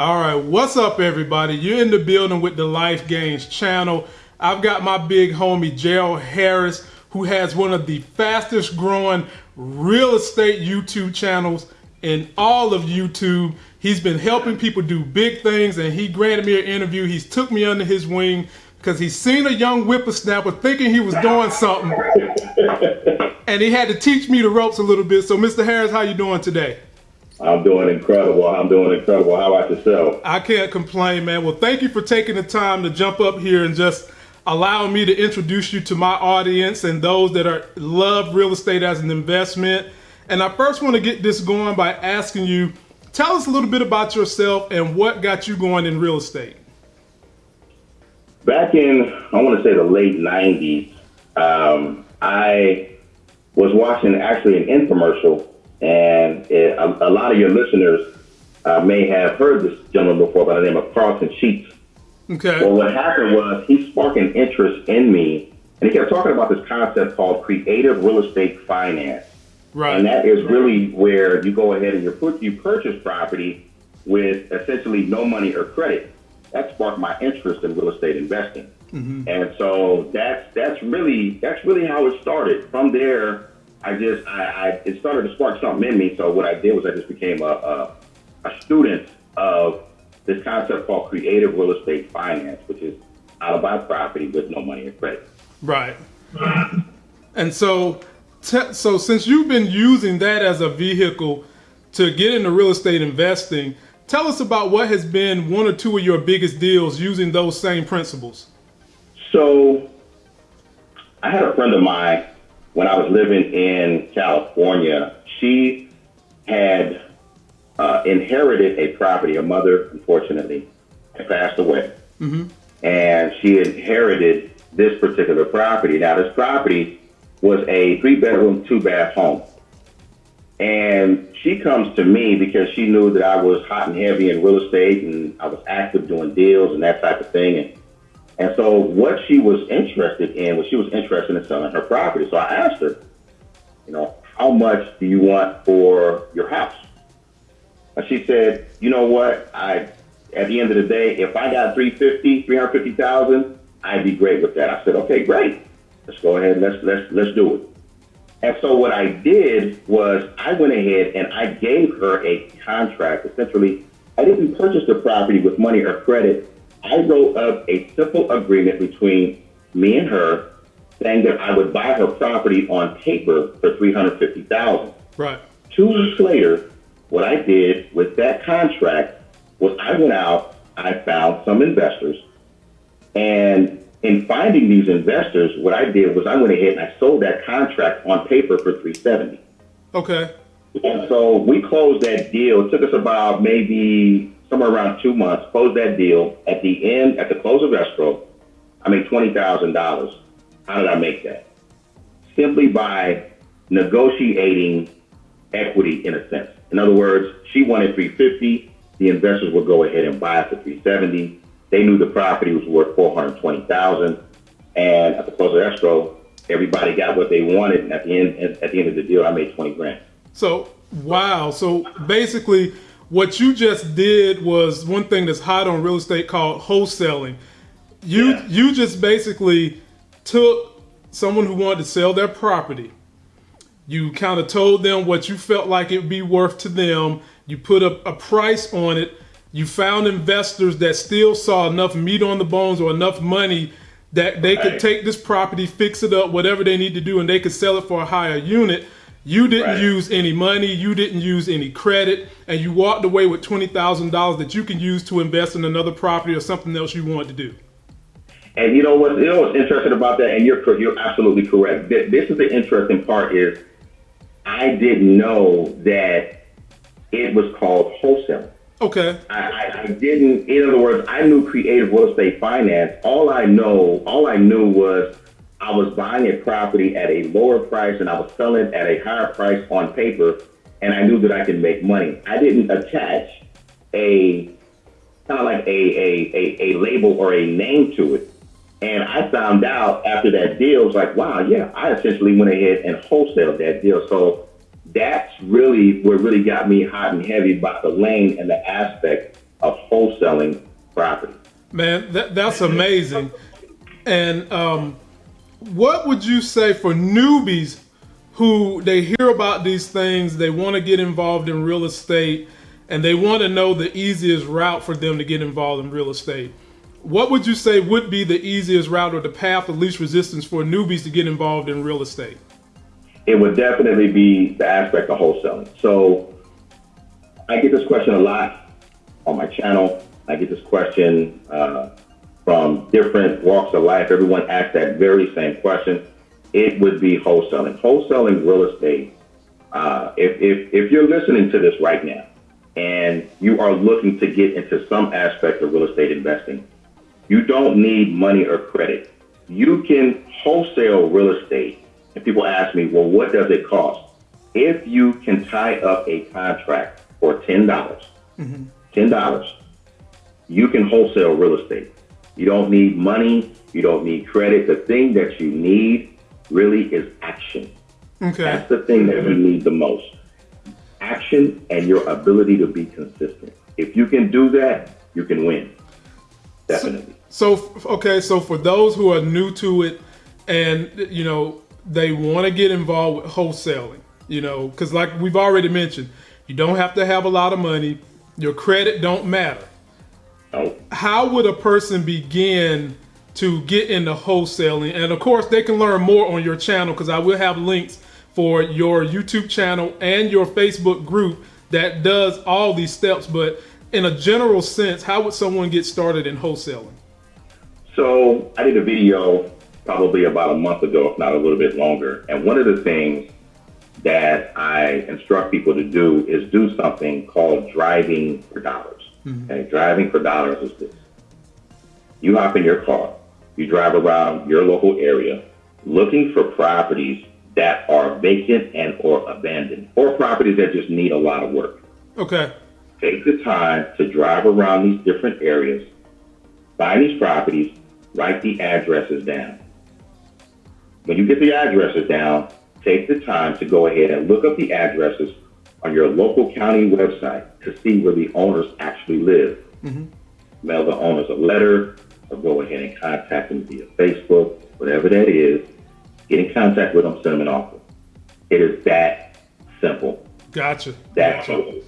All right, what's up, everybody? You're in the building with the Life Gains channel. I've got my big homie Gerald Harris, who has one of the fastest growing real estate YouTube channels in all of YouTube. He's been helping people do big things, and he granted me an interview. He's took me under his wing because he's seen a young whippersnapper thinking he was doing something, and he had to teach me the ropes a little bit. So, Mr. Harris, how you doing today? I'm doing incredible. I'm doing incredible. How about yourself? I can't complain, man. Well, thank you for taking the time to jump up here and just allowing me to introduce you to my audience and those that are love real estate as an investment. And I first want to get this going by asking you, tell us a little bit about yourself and what got you going in real estate. Back in, I want to say the late 90s, um, I was watching actually an infomercial and it, a, a, lot of your listeners uh, may have heard this gentleman before by the name of Carleton Sheets. Okay. Well, what happened was he sparked an interest in me, and he kept talking about this concept called creative real estate finance. Right. And that is really where you go ahead and you put you purchase property with essentially no money or credit. That sparked my interest in real estate investing. Mm-hmm. And so that's that's really that's really how it started. From there, I just I, I it started to spark something in me. So what I did was I just became a, a, a student of this concept called creative real estate finance, which is how to buy property with no money or credit. Right. and so, so since you've been using that as a vehicle to get into real estate investing, tell us about what has been one or two of your biggest deals using those same principles. So, I had a friend of mine when I was living in California, she had uh, inherited a property. Her mother, unfortunately, had passed away. Mm-hmm. And she inherited this particular property. Now, this property was a three bedroom, two bath home. And she comes to me because she knew that I was hot and heavy in real estate and I was active doing deals and that type of thing. And and so what she was interested in was she was interested in selling her property. So I asked her, you know, how much do you want for your house? And she said, you know what? I, at the end of the day, if I got 350, 350,000, I'd be great with that. I said, okay, great. Let's go ahead. Let's, let's, let's do it. And so what I did was I went ahead and I gave her a contract. Essentially, I didn't purchase the property with money or credit. I wrote up a simple agreement between me and her saying that I would buy her property on paper for three hundred fifty thousand. Right. Two weeks later, what I did with that contract was I went out, I found some investors, and in finding these investors, what I did was I went ahead and I sold that contract on paper for three seventy. Okay. And so we closed that deal. It took us about maybe somewhere around two months, close that deal. At the end, at the close of escrow, I made $20,000. How did I make that? Simply by negotiating equity in a sense. In other words, she wanted 350. The investors would go ahead and buy it for 370. They knew the property was worth 420,000. And at the close of escrow, everybody got what they wanted. And at the end, at the end of the deal, I made 20 grand. So, wow. So basically, what you just did was one thing that's hot on real estate called wholesaling. You yeah. you just basically took someone who wanted to sell their property. You kind of told them what you felt like it'd be worth to them. You put a, a price on it. You found investors that still saw enough meat on the bones or enough money that they right. could take this property, fix it up, whatever they need to do, and they could sell it for a higher unit. You didn't right. use any money, you didn't use any credit, and you walked away with $20,000 that you can use to invest in another property or something else you want to do. And you know what? You know what's interesting about that, and you're you're absolutely correct. This is the interesting part is I didn't know that it was called wholesale. Okay. I, I, I, didn't. In other words, I knew creative real estate finance. All I know, all I knew was I was buying a property at a lower price and I was selling it at a higher price on paper, and I knew that I could make money. I didn't attach a kind of like a, a, a, a label or a name to it. And I found out after that deal, was like, wow, yeah, I essentially went ahead and wholesaled that deal. So that's really what really got me hot and heavy about the lane and the aspect of wholesaling property. Man, that, that's amazing. And um, what would you say for newbies who they hear about these things, they want to get involved in real estate, and they want to know the easiest route for them to get involved in real estate? What would you say would be the easiest route or the path of least resistance for newbies to get involved in real estate? It would definitely be the aspect of wholesaling. So I get this question a lot on my channel. I get this question uh, from different walks of life. Everyone asks that very same question. It would be wholesaling. Wholesaling real estate. Uh, if, if, if you're listening to this right now and you are looking to get into some aspect of real estate investing, you don't need money or credit. You can wholesale real estate. And people ask me, well, what does it cost? If you can tie up a contract for $10, dollars mm-hmm. $10, you can wholesale real estate. You don't need money. You don't need credit. The thing that you need really is action. Okay. That's the thing that you need the most. Action and your ability to be consistent. If you can do that, you can win. Definitely. So, so okay, so for those who are new to it and you know, they want to get involved with wholesaling, you know, cuz like we've already mentioned, you don't have to have a lot of money. Your credit don't matter. Oh. How would a person begin to get into wholesaling? And of course, they can learn more on your channel because I will have links for your YouTube channel and your Facebook group that does all these steps. But in a general sense, how would someone get started in wholesaling? So I did a video probably about a month ago, if not a little bit longer. And one of the things that I instruct people to do is do something called driving for dollars. Mm-hmm. Okay, driving for dollars is this. You hop in your car, you drive around your local area looking for properties that are vacant and or abandoned or properties that just need a lot of work. Okay. Take the time to drive around these different areas, find these properties, write the addresses down. When you get the addresses down, take the time to go ahead and look up the addresses on your local county website to see where the owners actually live. Mm-hmm. Mail the owners a letter or go ahead and contact them via Facebook, whatever that is. Get in contact with them, send them an offer. It is that simple. Gotcha. That gotcha. simple.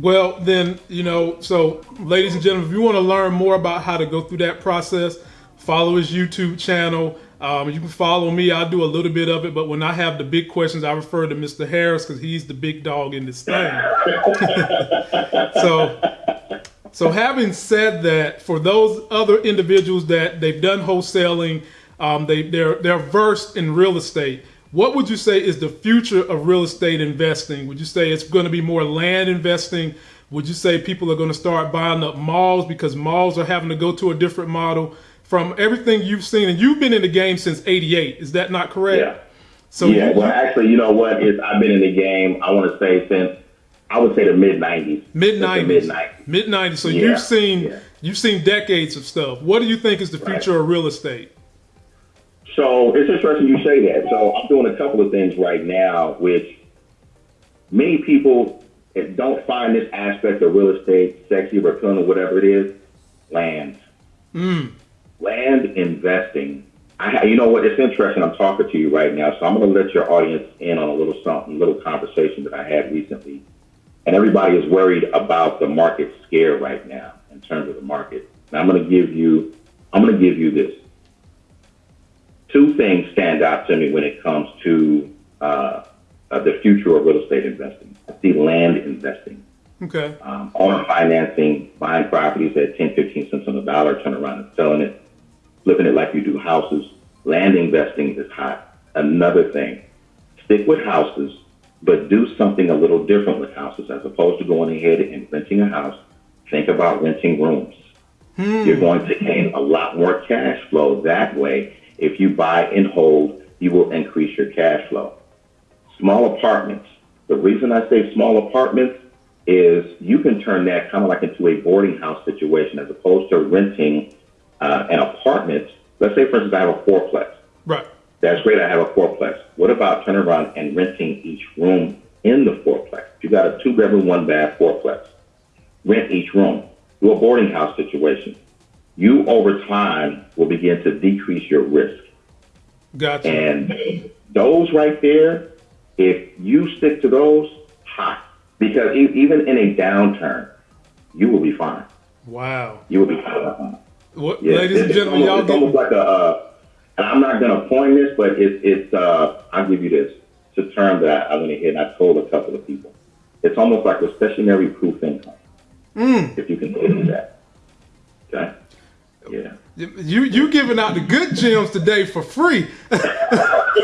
Well, then, you know, so ladies and gentlemen, if you want to learn more about how to go through that process, follow his YouTube channel. Um, you can follow me. I do a little bit of it, but when I have the big questions, I refer to Mr. Harris because he's the big dog in this thing. so, so having said that, for those other individuals that they've done wholesaling, um, they they're they're versed in real estate. What would you say is the future of real estate investing? Would you say it's going to be more land investing? Would you say people are going to start buying up malls because malls are having to go to a different model? From everything you've seen, and you've been in the game since '88. Is that not correct? Yeah. So yeah. You, well, actually, you know what? Is I've been in the game. I want to say since I would say the mid '90s. Mid '90s. Mid '90s. Mid '90s. So yeah. you've seen yeah. you've seen decades of stuff. What do you think is the future right. of real estate? So it's interesting you say that. So I'm doing a couple of things right now, which many people don't find this aspect of real estate sexy or appealing or whatever it is. Land. Mm land investing. I, you know what? It's interesting. I'm talking to you right now, so I'm going to let your audience in on a little something, little conversation that I had recently. And everybody is worried about the market scare right now in terms of the market. Now I'm going to give you, I'm going to give you this. Two things stand out to me when it comes to uh, uh, the future of real estate investing. I see land investing. Okay. Um, owner financing, buying properties at 10, 15 cents on the dollar, turn around and selling it flipping it like you do houses. Land investing is hot. Another thing, stick with houses, but do something a little different with houses as opposed to going ahead and renting a house. Think about renting rooms. Hmm. You're going to gain a lot more cash flow that way. If you buy and hold, you will increase your cash flow. Small apartments. The reason I say small apartments is you can turn that kind of like into a boarding house situation as opposed to renting uh, an apartment, let's say, for instance, I have a fourplex. Right. That's great. I have a fourplex. What about turning around and renting each room in the fourplex? If you got a two bedroom, one bath fourplex, rent each room. to a boarding house situation, you over time will begin to decrease your risk. Gotcha. And those right there, if you stick to those, hot. Because even in a downturn, you will be fine. wow. You will be fine. What, Yeah, ladies and it's gentlemen, y'all almost, it's almost like a. Uh, and I'm not going to coin this, but it, it's. Uh, I'll give you this. It's a term that I went ahead and I told a couple of people. It's almost like a recessionary proof income. Mm. If you can do that. Okay. Yeah. you you giving out the good gems today for free.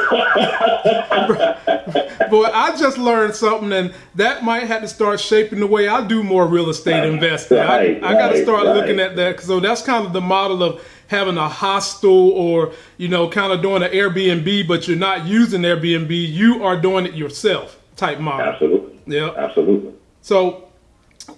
Boy, I just learned something, and that might have to start shaping the way I do more real estate investing. Right, I, I got to start right. looking at that. So that's kind of the model of having a hostel, or you know, kind of doing an Airbnb, but you're not using Airbnb. You are doing it yourself type model. Absolutely. Yeah. Absolutely. So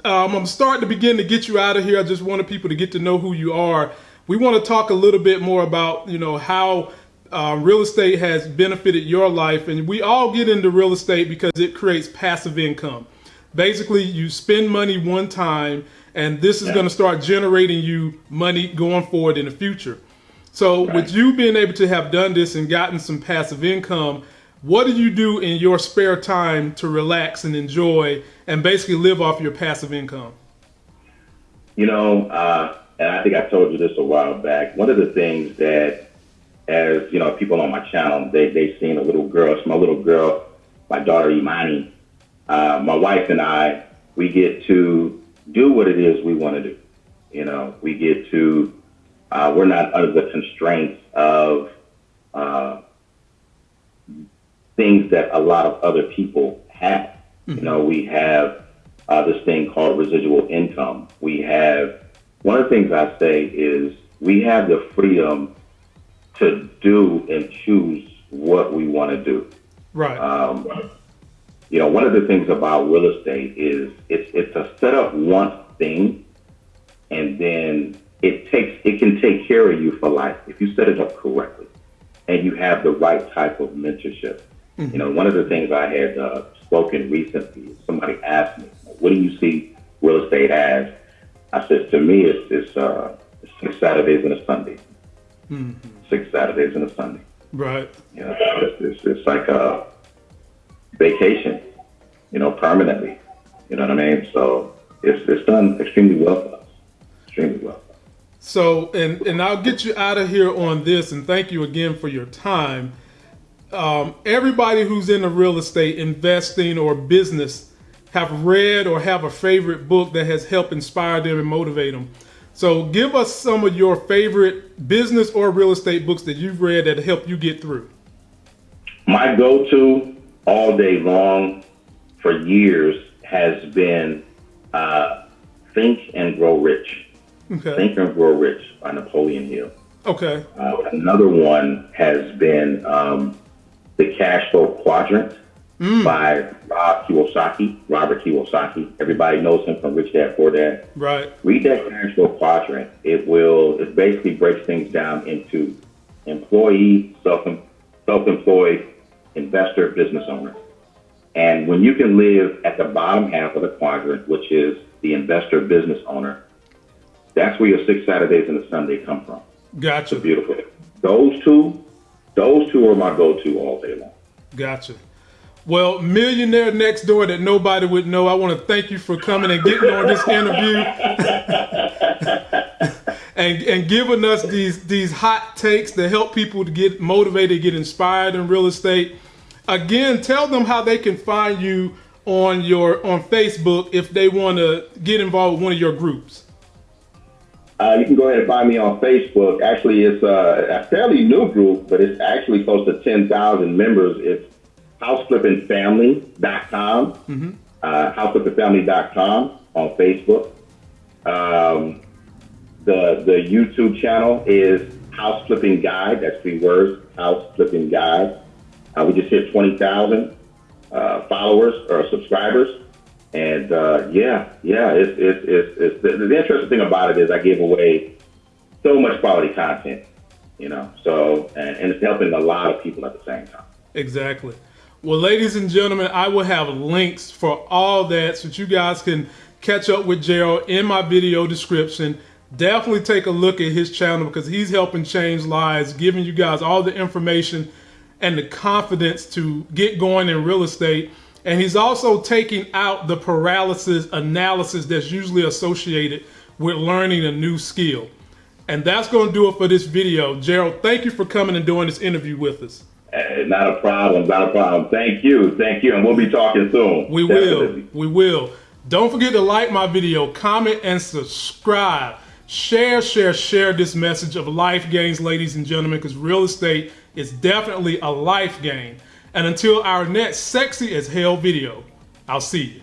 um, I'm starting to begin to get you out of here. I just wanted people to get to know who you are. We want to talk a little bit more about you know how uh, real estate has benefited your life, and we all get into real estate because it creates passive income. Basically, you spend money one time, and this is Yeah. going to start generating you money going forward in the future. So, with you being able to have done this and gotten some passive income, what do you do in your spare time to relax and enjoy and basically live off your passive income? You know, uh, and I think I told you this a while back. One of the things that, as you know, people on my channel, they they seen a little girl. It's my little girl, my daughter Imani. Uh, my wife and I, we get to do what it is we want to do. You know, we get to. Uh, we're not under the constraints of uh, things that a lot of other people have. You know, we have uh, this thing called residual income. We have one of the things I say is we have the freedom to do and choose what we want to do. Right. Um, you know, one of the things about real estate is it's it's a set up once thing, and then it takes it can take care of you for life if you set it up correctly, and you have the right type of mentorship. You know, one of the things I had uh, spoken recently, somebody asked me, "What do you see real estate as?" I said, "To me, it's it's, uh, it's six Saturdays and a Sunday. Six Saturdays and a Sunday." right. You know, it's, it's, it's like a vacation, you know, permanently. You know what I mean? So it's, it's done extremely well for us. Extremely well. So, and and I'll get you out of here on this, and thank you again for your time. Um, everybody who's in the real estate investing or business have read or have a favorite book that has helped inspire them and motivate them. So, give us some of your favorite business or real estate books that you've read that help you get through. My go-to all day long for years has been uh, Think and Grow Rich. Okay. Think and Grow Rich by Napoleon Hill. Okay. Uh, another one has been um, The Cash Flow Quadrant Mm. by Rob Kiyosaki, Robert Kiyosaki. Everybody knows him from Rich Dad Poor Dad. Right. Read that flow quadrant. It will, it basically breaks things down into employee, self, self-employed, investor, business owner. And when you can live at the bottom half of the quadrant, which is the investor, business owner, that's where your six Saturdays and a Sunday come from. Gotcha. Beautiful. Those two, those two are my go-to all day long. Gotcha. Well, millionaire next door that nobody would know. I want to thank you for coming and getting on this interview and and giving us these these hot takes to help people to get motivated, get inspired in real estate. Again, tell them how they can find you on your on Facebook if they want to get involved with one of your groups. Uh, you can go ahead and find me on Facebook. Actually, it's uh, a fairly new group, but it's actually close to 10,000 members. It's houseflippingfamily.com, mm-hmm. uh, houseflippingfamily.com on Facebook. Um, the the YouTube channel is House Flipping Guide. That's three words, House Flipping Guide. Uh, we just hit 20,000 uh, followers or subscribers. And uh, yeah, yeah, it's, it's, it's, it's the, the interesting thing about it is I give away so much quality content, you know, so, and, and it's helping a lot of people at the same time. Exactly. Well, ladies and gentlemen, I will have links for all that so that you guys can catch up with Gerald in my video description. Definitely take a look at his channel because he's helping change lives, giving you guys all the information and the confidence to get going in real estate. And he's also taking out the paralysis analysis that's usually associated with learning a new skill. And that's going to do it for this video. Gerald, thank you for coming and doing this interview with us. Uh, not a problem. Not a problem. Thank you. Thank you. And we'll be talking soon. We Definitely. will. We will. Don't forget to like my video, comment, and subscribe. Share, share, share this message of life gains, ladies and gentlemen, because real estate is definitely a life gain. And until our next sexy as hell video, I'll see you.